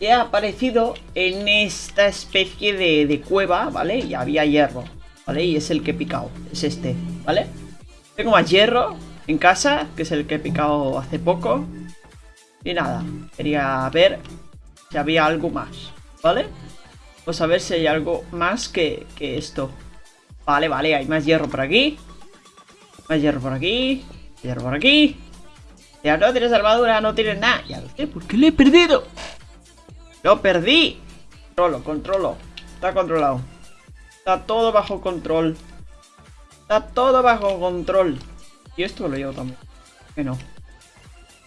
he aparecido en esta especie de, de cueva, ¿vale? Y había hierro, ¿vale? Y es el que he picado, es este, ¿vale? Tengo más hierro en casa, que es el que he picado hace poco. Y nada, quería ver si había algo más, ¿vale? Pues a ver si hay algo más que, que esto. Vale, vale, hay más hierro por aquí. Más hierro por aquí. Hierro por aquí. Ya no tienes armadura, no tienes nada. Ya lo ¿por qué lo he perdido? Lo perdí. Controlo, controlo. Está controlado. Está todo bajo control. Está todo bajo control. Y esto lo llevo también. ¿Por qué no?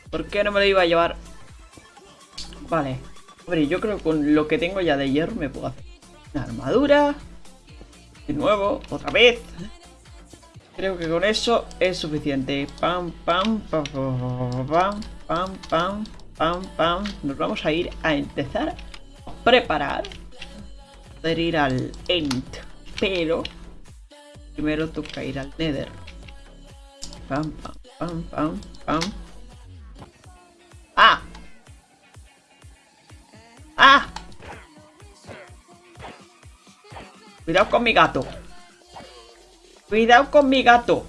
¿Por qué no me lo iba a llevar? Vale. Hombre, yo creo que con lo que tengo ya de hierro me puedo hacer una armadura. De nuevo, otra vez. Creo que con eso es suficiente. Pam, pam, pam, pam, pam, pam, pam, pam. Nos vamos a ir a empezar a preparar. Poder ir al End. Pero primero toca ir al Nether. Pam, pam, pam, pam, pam. ¡Ah! ¡Ah! Cuidado con mi gato. Cuidado con mi gato.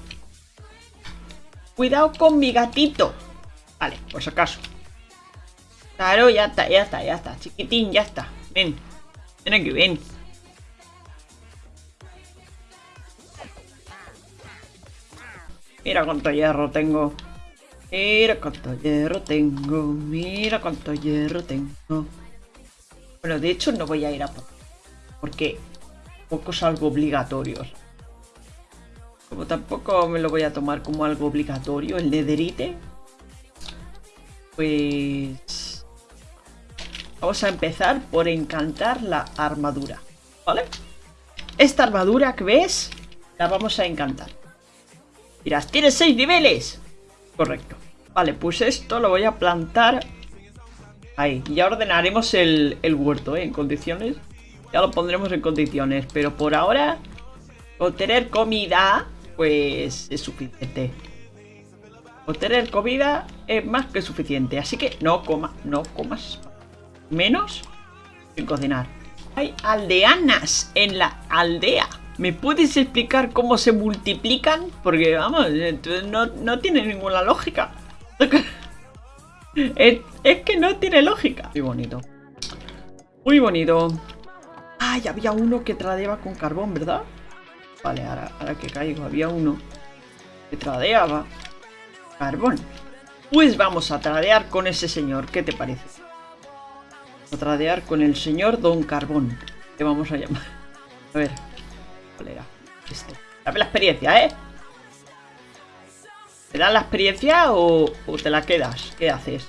Cuidado con mi gatito. Vale, por si acaso. Claro, ya está, ya está, ya está. Chiquitín, ya está. Ven. Ven aquí, ven. Mira cuánto hierro tengo. Mira cuánto hierro tengo. Mira cuánto hierro tengo. Bueno, de hecho no voy a ir a por... Porque poco es algo obligatorio. Como tampoco me lo voy a tomar como algo obligatorio, el nederite. Pues... Vamos a empezar por encantar la armadura, ¿vale? Esta armadura que ves, la vamos a encantar. Dirás, ¿tienes seis niveles? Correcto. Vale, pues esto lo voy a plantar ahí. Ya ordenaremos el, huerto, ¿eh? En condiciones. Ya lo pondremos en condiciones. Pero por ahora, con tener comida pues es suficiente. Obtener comida es más que suficiente, así que no coma, no comas menos sin cocinar. Hay aldeanas en la aldea. ¿Me puedes explicar cómo se multiplican? Porque, vamos, no, no tiene ninguna lógica. es, que no tiene lógica. Muy bonito. Muy bonito. Ay, había uno que tradeaba con carbón, ¿verdad? Vale, ahora, ahora que caigo, había uno que tradeaba carbón. Pues vamos a tradear con ese señor, ¿qué te parece? A tradear con el señor Don Carbón, que vamos a llamar. A ver, ¿cuál era? Este. Dame la experiencia, ¿eh? ¿Te das la experiencia o, o te la quedas? ¿Qué haces?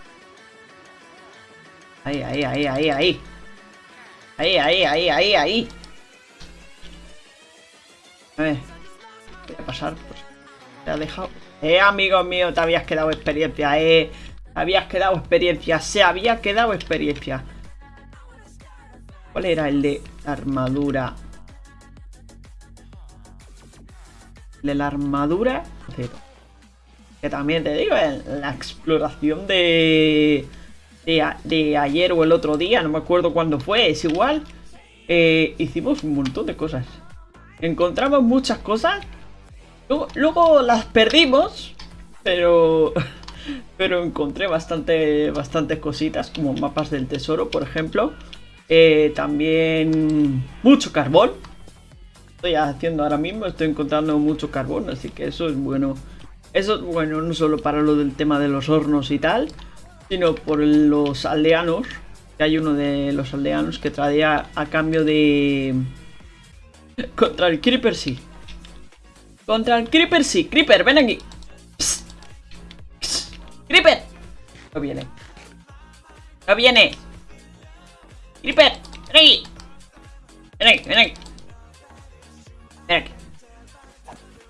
Ahí, ahí, ahí, ahí, ahí. Ahí, ahí, ahí, ahí, ahí. A ver. Voy a pasar. Pues. Te ha dejado. Eh, amigo mío, te habías quedado experiencia, eh. Te habías quedado experiencia. Se había quedado experiencia. ¿Cuál era el de armadura? El de la armadura. Que también te digo, en la exploración de, de, ayer o el otro día, no me acuerdo cuándo fue, es igual. Eh, hicimos un montón de cosas encontramos muchas cosas. Luego, las perdimos, pero pero encontré bastante, bastantes cositas, como mapas del tesoro, por ejemplo. Eh, también mucho carbón. Estoy haciendo ahora mismo, estoy encontrando mucho carbón, así que eso es bueno. Eso es bueno no solo para lo del tema de los hornos y tal, sino por los aldeanos. Que hay uno de los aldeanos que traía a cambio de contra el Creeper sí. Contra el Creeper sí. Creeper, ven aquí. Creeper. No viene. No viene. Creeper, ven aquí. Ven aquí, ven aquí. Ven aquí.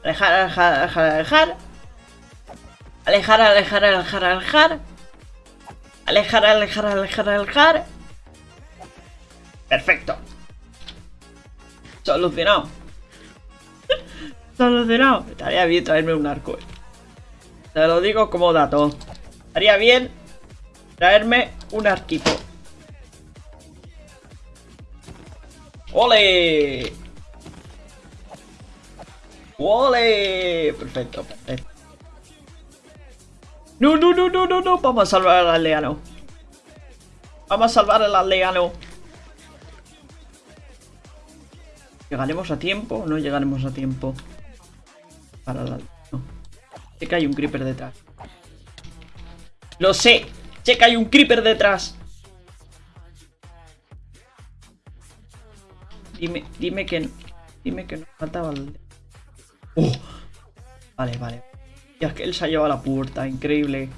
Alejar, alejar, alejar, alejar. Alejar, alejar, alejar, alejar. Alejar, alejar, alejar, alejar. Perfecto. Solucionado. Solucionado. Estaría bien traerme un arco. Eh. Te lo digo como dato. Estaría bien traerme un arquito. ¡Ole! ¡Ole! Perfecto, perfecto. No, no, no, no, no, no. Vamos a salvar al aldeano. Vamos a salvar al aldeano. ¿Llegaremos a tiempo o no llegaremos a tiempo? Para la... No. Sé que hay un creeper detrás. Lo sé. Sé que hay un creeper detrás. Dime, dime que... Dime que no faltaba el... ¡Oh! Vale, vale. Y es que él se ha llevado la puerta, increíble.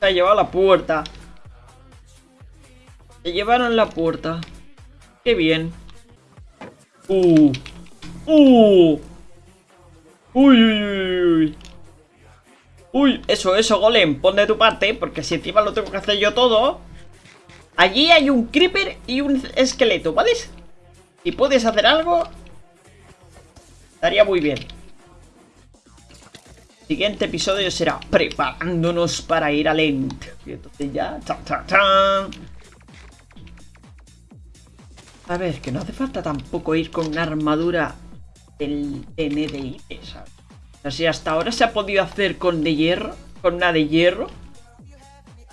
Se ha llevado la puerta. Se llevaron la puerta. Qué bien. Uh. Uh. Uy, uy, uy, uy. Uy, eso, eso, Golem. Pon de tu parte, porque si encima lo tengo que hacer yo todo. Allí hay un creeper y un esqueleto, ¿vale? Si puedes hacer algo, estaría muy bien. Siguiente episodio será preparándonos para ir al End. Y entonces ya... A ver, que no hace falta tampoco ir con una armadura del NDI, ¿sabes? O sea, hasta ahora se ha podido hacer con de hierro, con una de hierro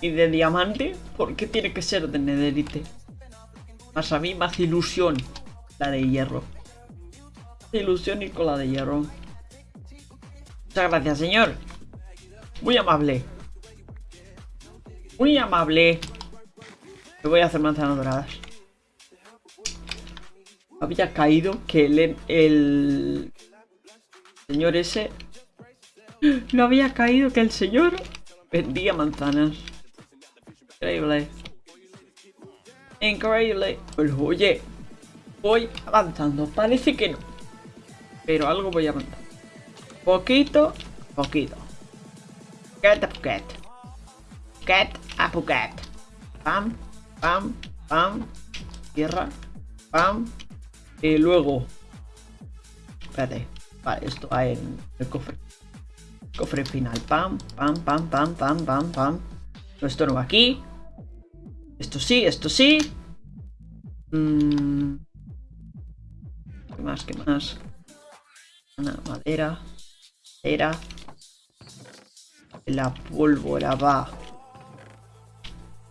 y de diamante, ¿por qué tiene que ser de nederite? Más a mí más ilusión la de hierro. Ilusión ir con la de hierro. Muchas gracias, señor. Muy amable. Muy amable. Me voy a hacer manzanas doradas. Había caído que el, el señor ese... No había caído que el señor vendía manzanas. Increíble. Increíble. Oye, voy avanzando. Parece que no. Pero algo voy avanzando. Poquito, poquito. Poquet a poquet. Poquet a poquet. Pam, pam, pam. Tierra. Pam. Y luego... Espérate. Vale, esto va en el cofre. Cofre final. Pam, pam, pam, pam, pam, pam, pam. Esto no va aquí. Esto sí, esto sí. Mm. ¿Qué más? ¿Qué más? Madera. Era. La pólvora va.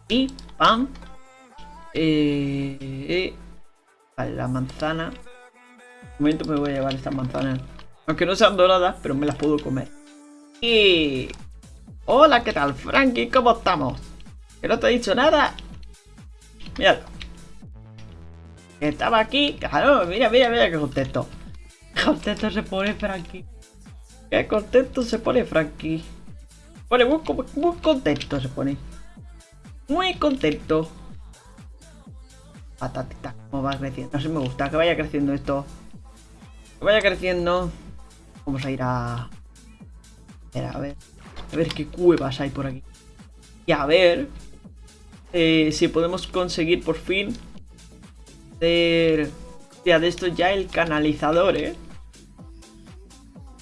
Y pam. Eh, eh, la manzana. Un momento me voy a llevar estas manzanas. Aunque no sean doradas, pero me las puedo comer. Y... Hola, ¿qué tal, Frankie? ¿Cómo estamos? Que no te he dicho nada. Míralo. Estaba aquí. Claro, mira, mira, mira qué contento. Contento se pone Frankie. Qué contento se pone Frankie. Pone muy, contento se pone. Muy contento. Patatita, cómo va creciendo. No sé, me gusta que vaya creciendo esto. Que vaya creciendo. Vamos a ir a... A ver, a ver. A ver qué cuevas hay por aquí. Y a ver... Eh, si podemos conseguir por fin... Hacer... Ya de esto ya el canalizador, ¿eh?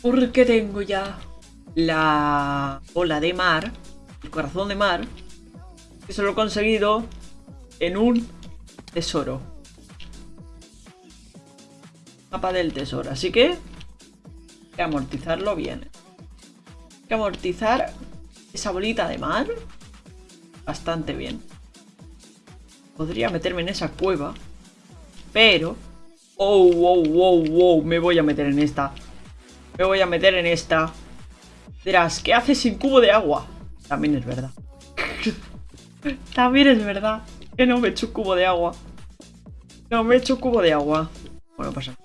Porque tengo ya la ola de mar, el corazón de mar, que se lo he conseguido en un tesoro. Mapa del tesoro, así que hay que amortizarlo bien. Hay que amortizar esa bolita de mar bastante bien. Podría meterme en esa cueva, pero... Oh, wow, wow, wow, me voy a meter en esta. Me voy a meter en esta. Dirás, ¿qué haces sin cubo de agua? También es verdad. También es verdad. Que no me echo cubo de agua. No me echo cubo de agua. Bueno, pasa.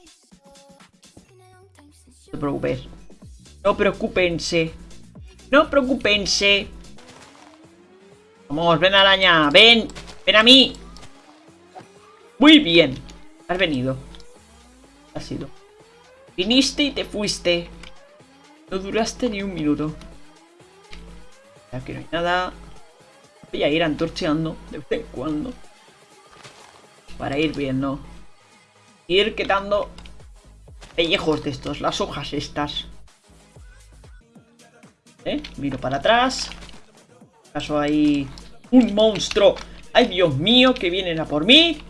No te preocupes. No preocupense. No preocupense. Vamos, ven araña. Ven. Ven a mí. Muy bien. Has venido. Ha sido. Viniste y te fuiste. No duraste ni un minuto. Aquí no hay nada. Voy a ir antorcheando de vez en cuando. Para ir viendo. Ir quitando pellejos de estos, las hojas estas. ¿Eh? Miro para atrás. Caso hay un monstruo. ¡Ay, Dios mío! Que vienen a por mí.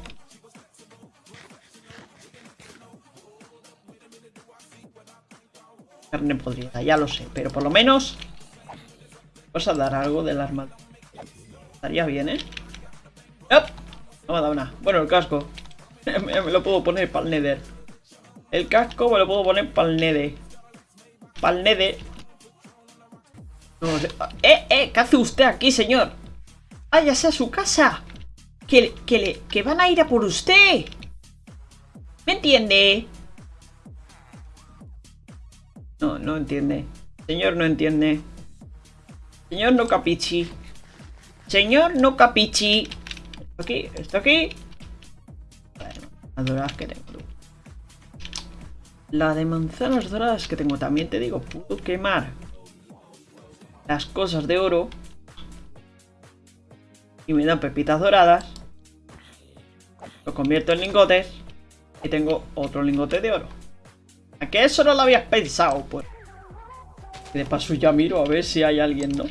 Carne podrida, ya lo sé. Pero por lo menos... Vamos a dar algo del armadura. Estaría bien, ¿eh? No me ha dado nada. Bueno, el casco. me lo puedo poner para el nether. El casco me lo puedo poner para el nether. Para el nether. No sé. ¡Eh, eh! ¿Qué hace usted aquí, señor? ¡Váyase a su casa! Que, que, que van a ir a por usted. ¿Me entiende? No, no entiende. Señor, no entiende. Señor, no capichi. Señor, no capichi. ¿Esto aquí? ¿Esto aquí? Las doradas que tengo. La de manzanas doradas que tengo también te digo, puedo quemar las cosas de oro y me dan pepitas doradas. Lo convierto en lingotes y tengo otro lingote de oro. ¿A qué eso no lo habías pensado, pues? De paso ya miro a ver si hay alguien, ¿no?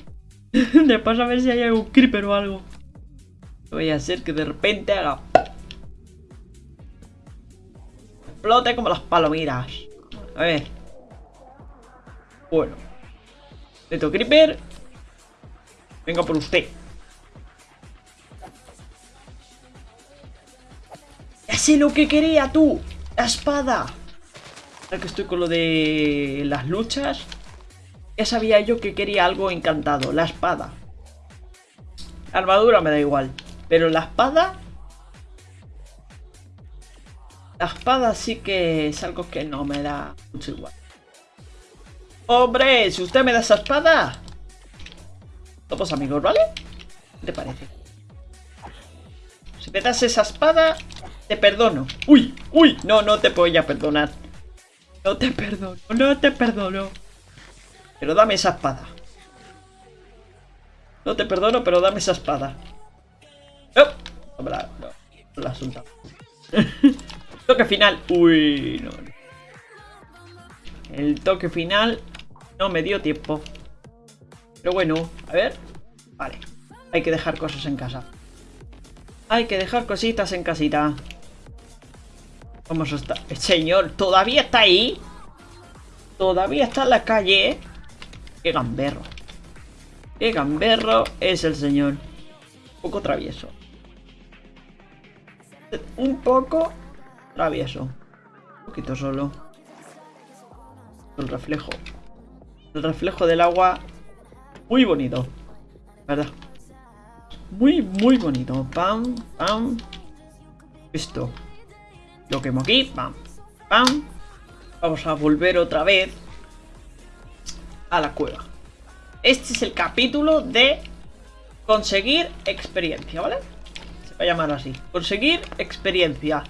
de paso a ver si hay algún creeper o algo. Voy a hacer que de repente haga... Explote como las palomiras. A ver. Bueno. Neto Creeper. Venga por usted. Ya sé lo que quería tú. La espada. Que estoy con lo de las luchas. Ya sabía yo que quería algo encantado. La espada. La armadura me da igual. Pero la espada... La espada sí que es algo que no me da mucho igual. ¡Hombre! Si usted me da esa espada... Somos amigos, ¿vale? ¿Qué te parece? Si me das esa espada, te perdono. ¡Uy! ¡Uy! No, no te voy a perdonar. No te perdono, no te perdono. Pero dame esa espada. No te perdono, pero dame esa espada. No, no, la, no, la Toque final. Uy, no. El toque final no me dio tiempo. Pero bueno, a ver. Vale. Hay que dejar cosas en casa. Hay que dejar cositas en casita. Vamos a estar... Señor, ¿todavía está ahí? Todavía está en la calle. Qué gamberro. Qué gamberro es el señor. Un poco travieso. Un poco travieso. Un poquito solo. El reflejo. El reflejo del agua. Muy bonito. ¿Verdad? Muy, muy bonito. Pam, pam. Esto. Lo quemo aquí. Pam, pam. Vamos a volver otra vez a la cueva. Este es el capítulo de conseguir experiencia, ¿vale? Se va a llamar así. Conseguir experiencia.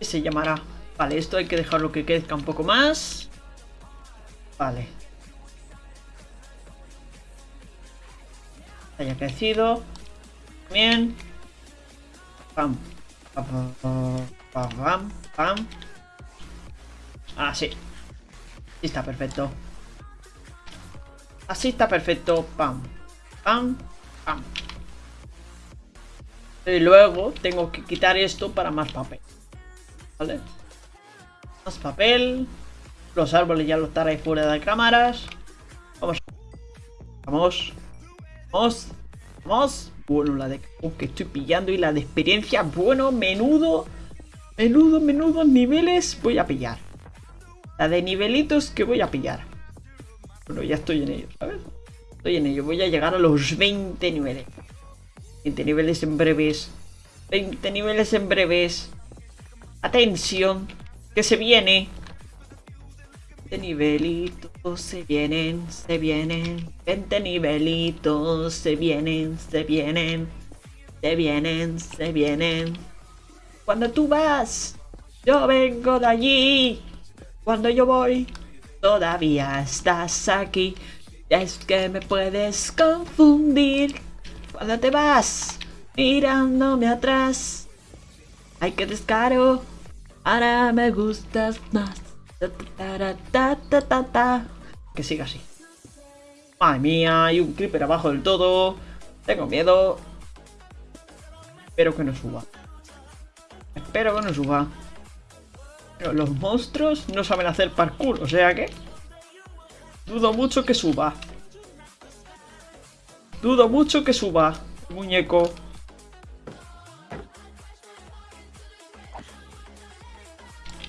Se llamará. Vale, esto hay que dejarlo que crezca un poco más. Vale. Haya crecido. Bien. Pam. Pam. Ah, está perfecto. Así está perfecto. Pam. Pam. Pam. Y luego tengo que quitar esto para más papel. ¿Vale? Más papel. Los árboles ya los estarán fuera de cámaras. Vamos. Vamos. Vamos. Vamos. Bueno, la de que estoy pillando y la de experiencia. Bueno, menudo. Menudo, menudo niveles voy a pillar. La de nivelitos que voy a pillar. Bueno, ya estoy en ello, ¿sabes? Estoy en ello. Voy a llegar a los 20 niveles. 20 niveles en breves. 20 niveles en breves. Atención. Que se viene nivelitos se vienen, se vienen. 20 nivelitos se vienen, se vienen. Se vienen, se vienen. Cuando tú vas, yo vengo de allí. Cuando yo voy, todavía estás aquí. Es que me puedes confundir. Cuando te vas, mirándome atrás. Ay, que descaro. Ahora me gustas más. Que siga así. Madre mía, hay un creeper abajo del todo. Tengo miedo. Espero que no suba. Espero que no suba. Los monstruos no saben hacer parkour, o sea que... Dudo mucho que suba. Dudo mucho que suba, muñeco.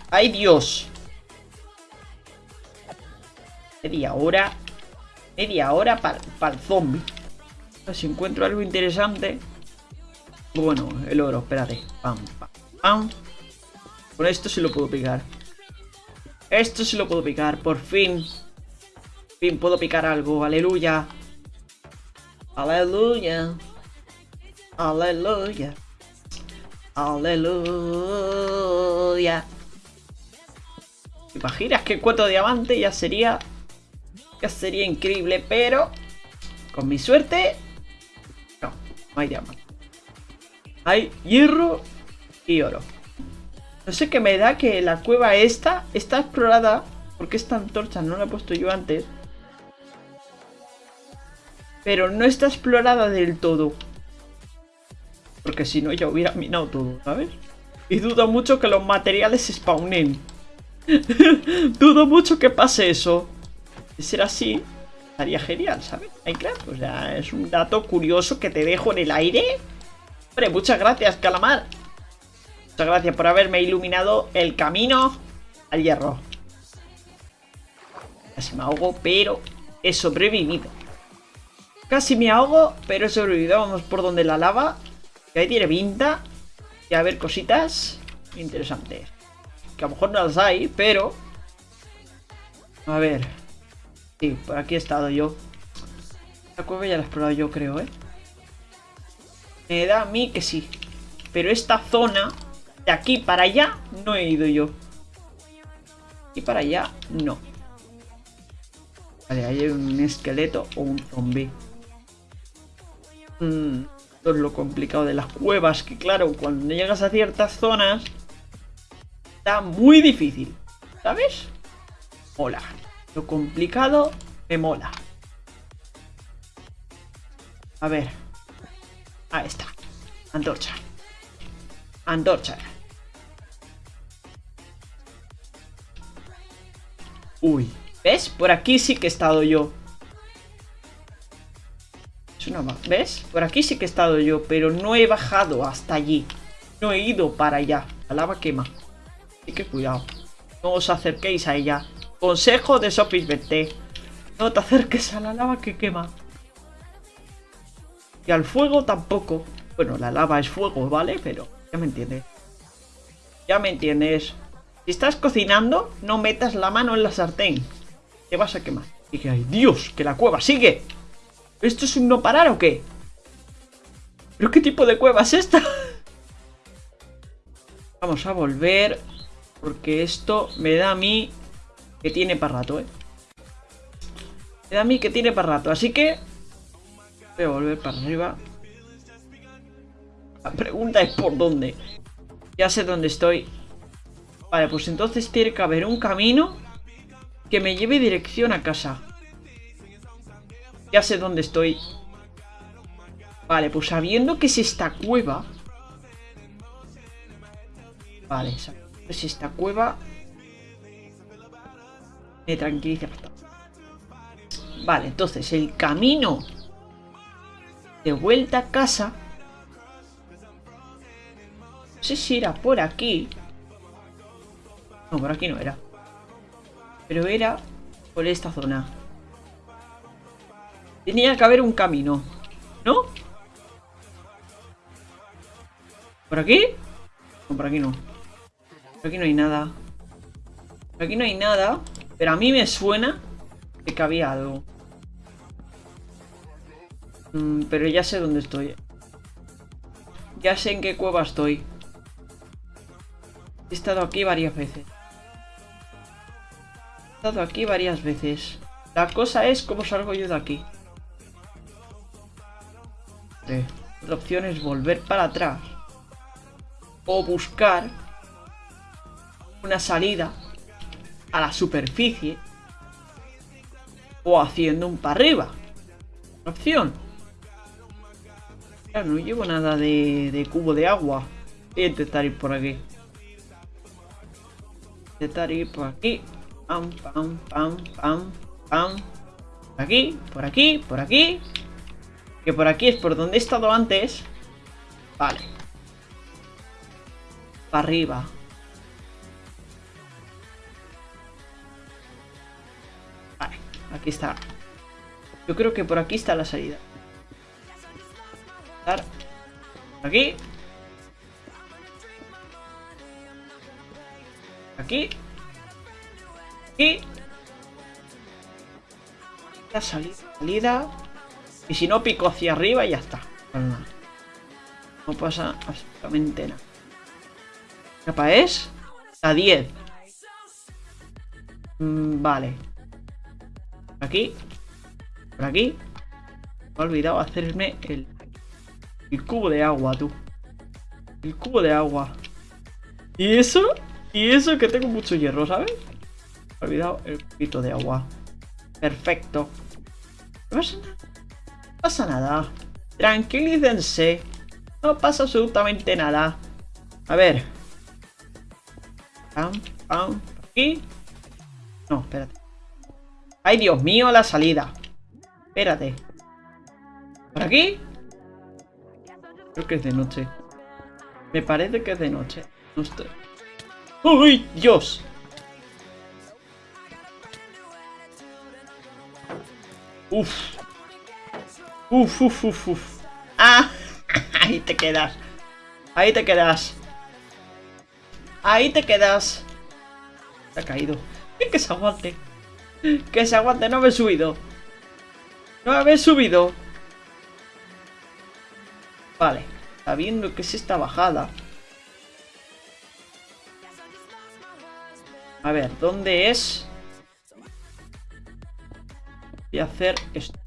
¡Ay, Dios! Media hora. Media hora para el zombie. Si encuentro algo interesante. Bueno, el oro, espérate. Pam, pam, pam. Con esto sí lo puedo picar. Esto sí lo puedo picar, por fin. Por fin puedo picar algo, aleluya. Aleluya. Aleluya. Aleluya. imaginas que cuatro diamante ya sería... Sería increíble, pero... Con mi suerte... No, no hay diamante. Hay hierro y oro. No sé qué me da que la cueva esta está explorada. Porque esta antorcha no la he puesto yo antes. Pero no está explorada del todo. Porque si no ya hubiera minado todo, ¿sabes? Y dudo mucho que los materiales spawnen. dudo mucho que pase eso. De ser así, estaría genial, ¿sabes? Minecraft, o sea, es un dato curioso que te dejo en el aire. Hombre, muchas gracias, calamar. Muchas gracias por haberme iluminado el camino al hierro. Casi me ahogo, pero he sobrevivido. Casi me ahogo, pero he sobrevivido. Vamos por donde la lava. Que ahí tiene pinta. Y a ver cositas interesantes. Que a lo mejor no las hay, pero... A ver. Sí, por aquí he estado yo. La cueva ya la he explorado yo, creo, ¿eh? Me da a mí que sí. Pero esta zona de aquí para allá no he ido yo. Y para allá no. Vale, ahí hay un esqueleto o un zombie. Mm, lo complicado de las cuevas, que claro, cuando llegas a ciertas zonas está muy difícil, ¿sabes? Mola. Lo complicado me mola. A ver. Ahí está. Antorcha. Antorcha. Uy, ¿ves? Por aquí sí que he estado yo. Es una... ¿Ves? Por aquí sí que he estado yo, pero no he bajado hasta allí. No he ido para allá. La lava quema. Así que cuidado. No os acerquéis a ella. Consejo de Sofis BT. No te acerques a la lava que quema. Y al fuego tampoco. Bueno, la lava es fuego, ¿vale? Pero ya me entiendes. Ya me entiendes. Si estás cocinando, no metas la mano en la sartén. Te vas a quemar. Y que, ay, Dios, que la cueva sigue. ¿Esto es un no parar o qué? ¿Pero qué tipo de cueva es esta? Vamos a volver. Porque esto me da a mí que tiene para rato, ¿eh? Me da a mí que tiene para rato. Así que... Voy a volver para arriba. La pregunta es por dónde. Ya sé dónde estoy. Vale, pues entonces tiene que haber un camino que me lleve dirección a casa. Ya sé dónde estoy. Vale, pues sabiendo que es esta cueva... Vale, es esta cueva... Me tranquiliza bastante. Vale, entonces el camino de vuelta a casa... No sé si era por aquí. No, por aquí no era. Pero era por esta zona. Tenía que haber un camino. ¿No? ¿Por aquí? No, por aquí no. Por aquí no hay nada. Por aquí no hay nada. Pero a mí me suena que había algo. Mm, pero ya sé dónde estoy. Ya sé en qué cueva estoy. He estado aquí varias veces estado aquí varias veces. La cosa es cómo salgo yo de aquí. La opción es volver para atrás. O buscar una salida a la superficie. O haciendo un para arriba. Opción. Ya no llevo nada de, de cubo de agua. Voy a intentar ir por aquí. Intentar ir por aquí. Pam, pam, pam, pam, pam. Por aquí, por aquí, por aquí. Que por aquí es por donde he estado antes. Vale. Para arriba. Aquí está. Yo creo que por aquí está la salida. Aquí. Aquí. Aquí. La salida. salida. Y si no, pico hacia arriba y ya está. Pues. No pasa absolutamente nada. ¿Qué capa es? A 10. Mm, vale. Por aquí. Por aquí. Me he olvidado hacerme el, cubo de agua, tú. El cubo de agua. ¿Y eso? Y eso que tengo mucho hierro, ¿sabes? Me he olvidado el cubito de agua. Perfecto. No pasa nada. No. Tranquilícense. No pasa absolutamente nada. A ver. Pam, pam. Aquí. No, espérate. Ay, Dios mío, la salida. Espérate. ¿Por aquí? Creo que es de noche. Me parece que es de noche. No. ¡Uy, Dios! Uf. Uf, uf, uf, uf. ¡Ah! Ahí te quedas. Ahí te quedas. Ahí te quedas. Se ha caído. Que se aguante. Que se aguante. No me he subido. No me he subido. Vale. Sabiendo que es esta bajada. A ver, ¿dónde es? Voy a hacer esto.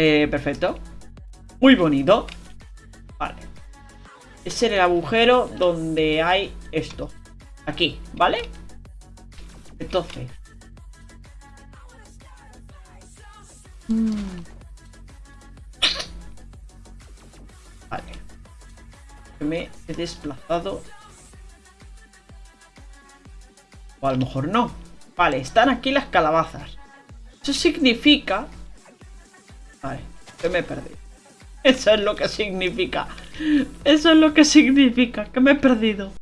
Eh, perfecto. Muy bonito. Es el agujero donde hay esto. Aquí, ¿vale? Entonces. Mm. Vale. Me he desplazado. O a lo mejor no. Vale, están aquí las calabazas. Eso significa... Vale, que me he perdido. Eso es lo que significa. Eso es lo que significa, que me he perdido.